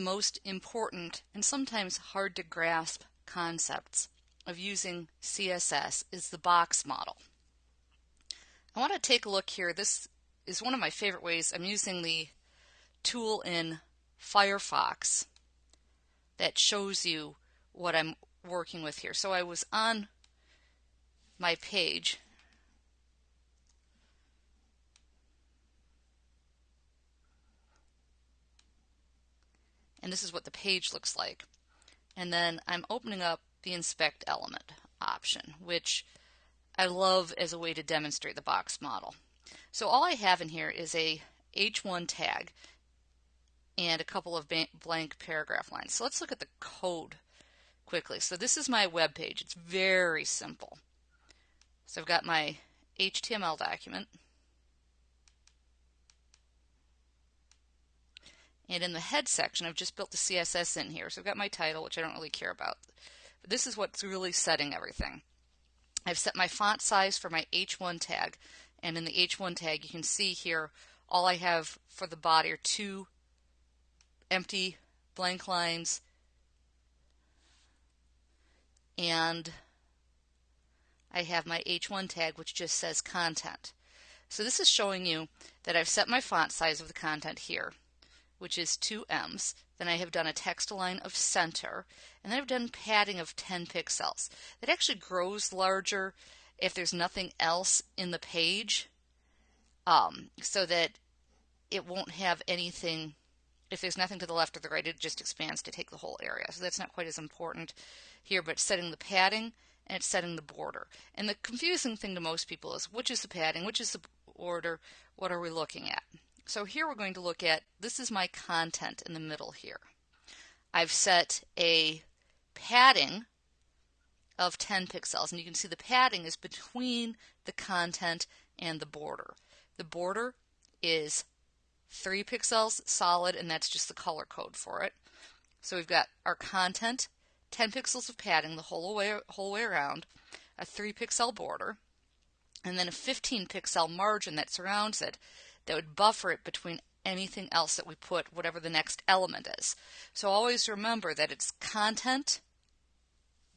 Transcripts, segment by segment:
most important and sometimes hard to grasp concepts of using CSS is the box model. I want to take a look here. This is one of my favorite ways. I'm using the tool in Firefox that shows you what I'm working with here. So I was on my page and this is what the page looks like. And then I'm opening up the inspect element option, which I love as a way to demonstrate the box model. So all I have in here is a H1 tag and a couple of blank paragraph lines. So let's look at the code quickly. So this is my web page. It's very simple. So I've got my HTML document. And in the head section, I've just built the CSS in here. So I've got my title, which I don't really care about. But this is what's really setting everything. I've set my font size for my H1 tag. And in the H1 tag, you can see here, all I have for the body are two empty blank lines and I have my H1 tag which just says content. So this is showing you that I've set my font size of the content here which is two M's. Then I have done a text align of center, and then I've done padding of 10 pixels. It actually grows larger if there's nothing else in the page, um, so that it won't have anything, if there's nothing to the left or the right, it just expands to take the whole area. So that's not quite as important here, but setting the padding and it's setting the border. And the confusing thing to most people is which is the padding, which is the border, what are we looking at? So here we're going to look at, this is my content in the middle here. I've set a padding of 10 pixels and you can see the padding is between the content and the border. The border is 3 pixels solid and that's just the color code for it. So we've got our content, 10 pixels of padding the whole way, whole way around, a 3 pixel border, and then a 15 pixel margin that surrounds it that would buffer it between anything else that we put, whatever the next element is. So always remember that it's content,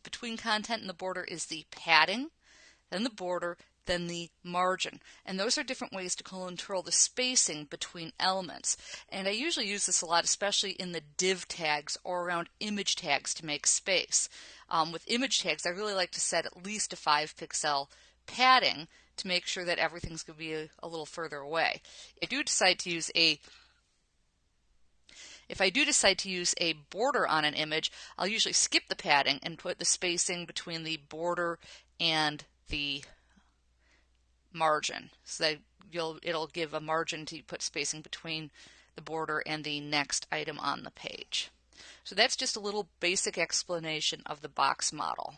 between content and the border is the padding, then the border, then the margin. And those are different ways to control the spacing between elements. And I usually use this a lot, especially in the div tags or around image tags to make space. Um, with image tags, I really like to set at least a 5 pixel padding to make sure that everything's going to be a, a little further away. If I do decide to use a if I do decide to use a border on an image, I'll usually skip the padding and put the spacing between the border and the margin. So that you'll it'll give a margin to put spacing between the border and the next item on the page. So that's just a little basic explanation of the box model.